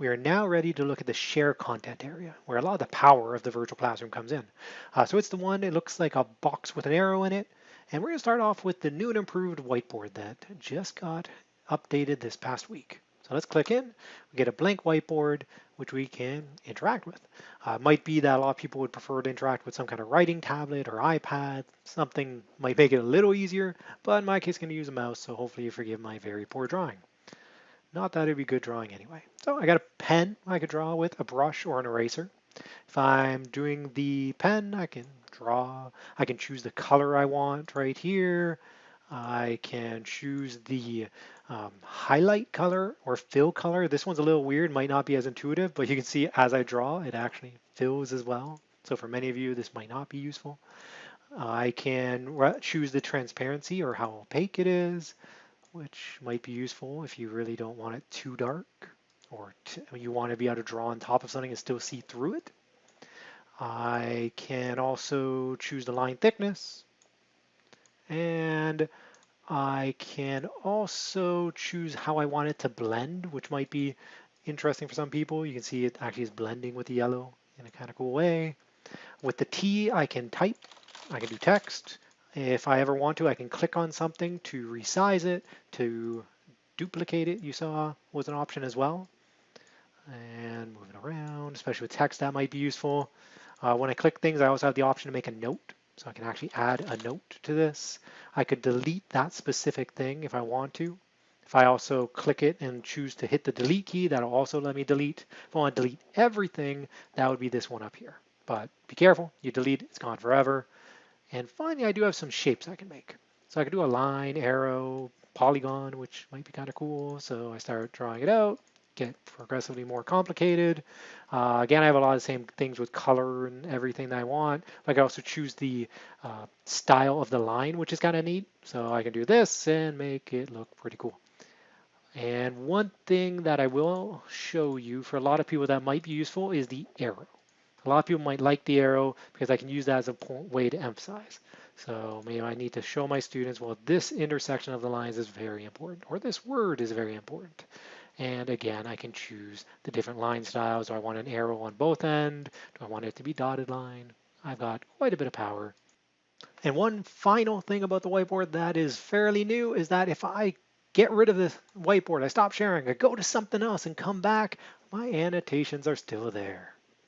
we are now ready to look at the share content area, where a lot of the power of the virtual classroom comes in. Uh, so it's the one, it looks like a box with an arrow in it. And we're gonna start off with the new and improved whiteboard that just got updated this past week. So let's click in, we get a blank whiteboard, which we can interact with. Uh, might be that a lot of people would prefer to interact with some kind of writing tablet or iPad. Something might make it a little easier, but in my case, I'm gonna use a mouse, so hopefully you forgive my very poor drawing. Not that it'd be good drawing anyway. So I got a pen I could draw with, a brush or an eraser. If I'm doing the pen, I can draw. I can choose the color I want right here. I can choose the um, highlight color or fill color. This one's a little weird, might not be as intuitive, but you can see as I draw, it actually fills as well. So for many of you, this might not be useful. I can choose the transparency or how opaque it is which might be useful if you really don't want it too dark or you want to be able to draw on top of something and still see through it. I can also choose the line thickness and I can also choose how I want it to blend, which might be interesting for some people. You can see it actually is blending with the yellow in a kind of cool way. With the T, I can type, I can do text, if I ever want to, I can click on something to resize it, to duplicate it, you saw was an option as well. And moving around, especially with text, that might be useful. Uh, when I click things, I also have the option to make a note. So I can actually add a note to this. I could delete that specific thing if I want to. If I also click it and choose to hit the delete key, that'll also let me delete. If I want to delete everything, that would be this one up here. But be careful, you delete, it's gone forever. And finally, I do have some shapes I can make. So I can do a line, arrow, polygon, which might be kind of cool. So I start drawing it out, get progressively more complicated. Uh, again, I have a lot of the same things with color and everything that I want. I can also choose the uh, style of the line, which is kind of neat. So I can do this and make it look pretty cool. And one thing that I will show you for a lot of people that might be useful is the arrow. A lot of people might like the arrow because I can use that as a point way to emphasize. So maybe I need to show my students, well, this intersection of the lines is very important, or this word is very important. And again, I can choose the different line styles. Do I want an arrow on both end? Do I want it to be dotted line? I've got quite a bit of power. And one final thing about the whiteboard that is fairly new is that if I get rid of the whiteboard, I stop sharing, I go to something else and come back, my annotations are still there.